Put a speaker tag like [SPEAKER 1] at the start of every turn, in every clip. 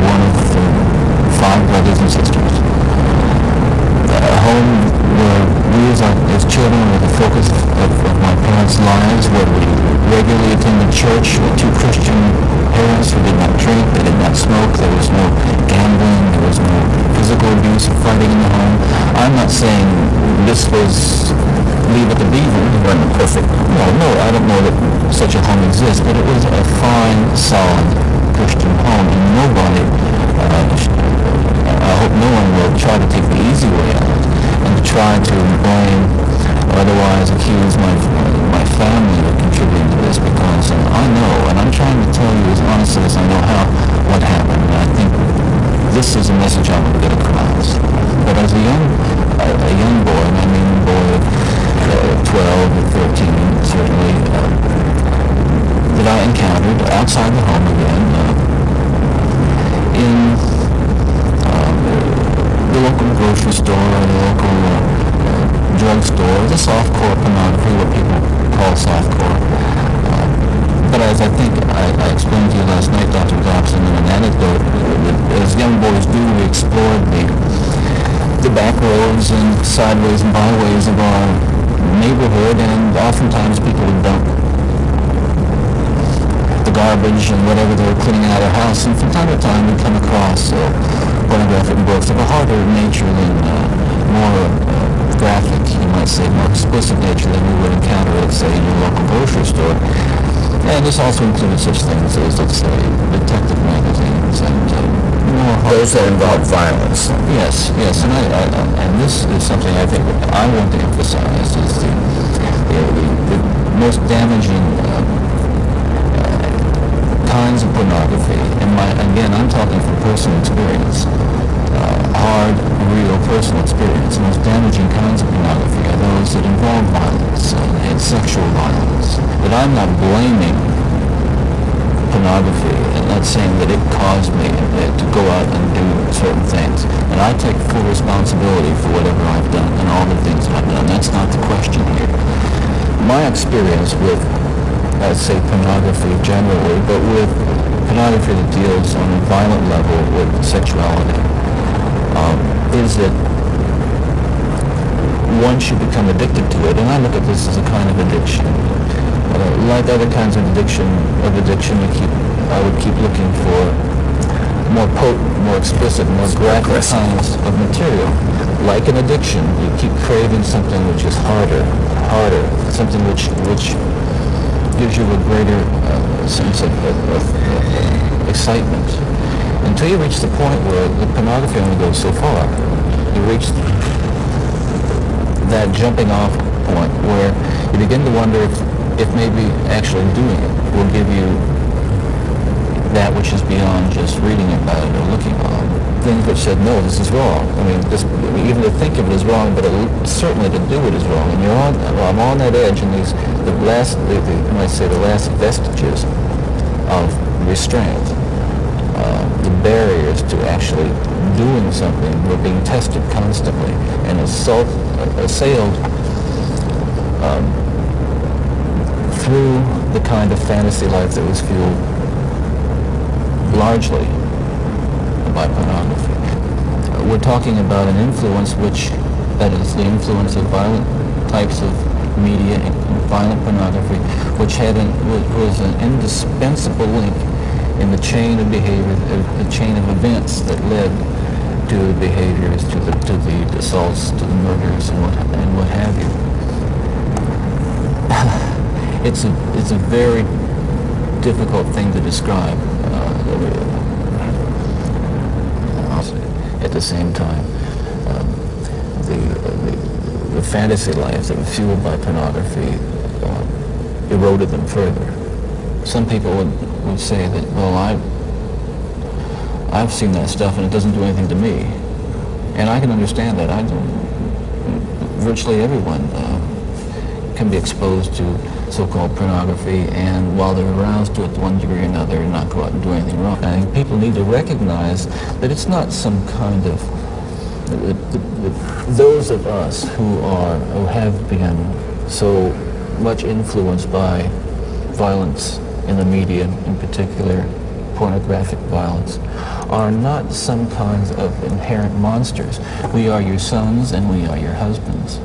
[SPEAKER 1] one of the five brothers and sisters. A home where we as, our, as children were the focus of, of my parents' lives, where we regularly attended church with two Christian parents who did not drink, they did not smoke, there was no gambling, there was no physical abuse or fighting in the home. I'm not saying this was leave it to beaver, it wasn't perfect. No, no, I don't know that such a home exists, but it was a fine, solid Christian home, and nobody, uh, I hope no one will try to take the easy way out and try to blame or otherwise accuse my my family of contributing to this because uh, I know, and I'm trying to tell you as honestly as I know how, what happened. And I think this is a message I want to get across. But as a young, a, a young boy, and I mean a boy of uh, 12 or 13, certainly, uh, that I encountered outside the home again, uh, in uh, the local grocery store or the local uh, uh, drugstore, the softcore pornography, what people call softcore. Uh, but as I think I, I explained to you last night, Dr. Dobson, in an anecdote, as young boys do, we explored the the back roads and sideways and byways of our neighborhood, and oftentimes people would dump the garbage and whatever they were cleaning out of their house, and from time to time we'd come across uh, pornographic books of a harder nature than uh, more uh, graphic, you might say, more explicit nature than we would encounter at, say, in your local grocery store. And this also included such things as, let's say, detective magazines and uh, more
[SPEAKER 2] Those that involve violence.
[SPEAKER 1] Yes, yes, and I, I, and this is something I think I want to emphasize is the, the, the, the most damaging personal experience, uh, hard, real personal experience. The most damaging kinds of pornography are those that involve violence and, and sexual violence. But I'm not blaming pornography and not saying that it caused me uh, to go out and do certain things. And I take full responsibility for whatever I've done and all the things that I've done. That's not the question here. My experience with, let's say, pornography generally, but with pornography that deals on a violent level with sexuality, um, is that once you become addicted to it, and I look at this as a kind of addiction, uh, like other kinds of addiction, of addiction, you keep, I would keep looking for more potent, more explicit, more graphic kinds of material. Like an addiction, you keep craving something which is harder, harder, something which which gives you a greater uh, sense of, of, of, of excitement. Until you reach the point where the pornography only goes so far. You reach that jumping off point where you begin to wonder if, if maybe actually doing it will give you that which is beyond just reading about it or looking on. Things which said, no, this is wrong. I mean, this, even to think of it is wrong, but it, certainly to do it is wrong. And you're on, well, I'm on that edge, and these, the last, the, the, you might say, the last vestiges of restraint, uh, the barriers to actually doing something were being tested constantly and assault, assailed um, through the kind of fantasy life that was fueled largely by pornography. Uh, we're talking about an influence which, that is the influence of violent types of media and, violent pornography, which had an, was an indispensable link in the chain of behavior, the chain of events that led to the behaviors, to the to the assaults, to the murders, and what and what have you. it's a it's a very difficult thing to describe. Uh, at the same time, um, the, the, the fantasy life that was fueled by pornography uh, eroded them further. Some people would, would say that, well, I've, I've seen that stuff and it doesn't do anything to me. And I can understand that. I don't, virtually everyone uh, can be exposed to so-called pornography and while they're aroused to it to one degree or another and not go out and do anything wrong. I think people need to recognize that it's not some kind of the, the, the, those of us who are who have been so much influenced by violence in the media, in particular pornographic violence, are not some kinds of inherent monsters. We are your sons and we are your husbands.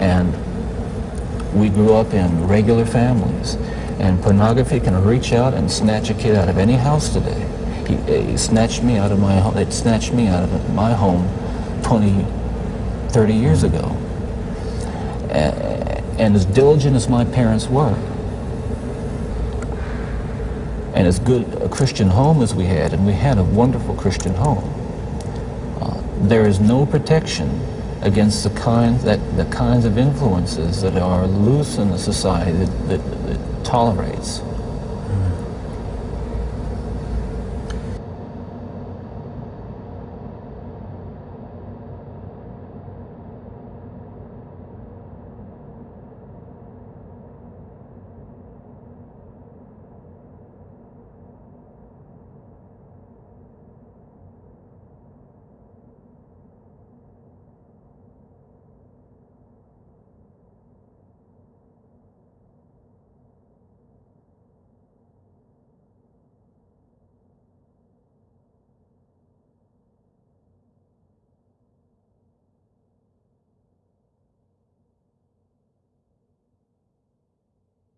[SPEAKER 1] And we grew up in regular families. And pornography can reach out and snatch a kid out of any house today. He, he snatched me out of my home. It snatched me out of my home 20, 30 years ago. And as diligent as my parents were, and as good a Christian home as we had, and we had a wonderful Christian home, uh, there is no protection against the kind that the kinds of influences that are loose in the society that, that, that tolerates